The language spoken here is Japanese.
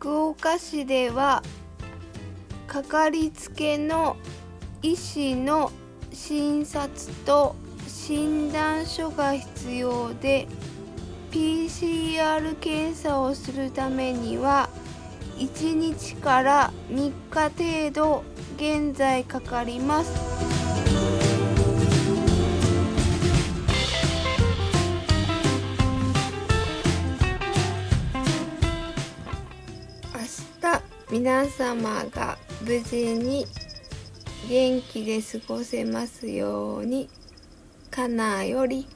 福岡市ではかかりつけの医師の診察と診断書が必要で PCR 検査をするためには1日から3日程度現在かかります。明日皆様が無事に元気で過ごせますようにかなより。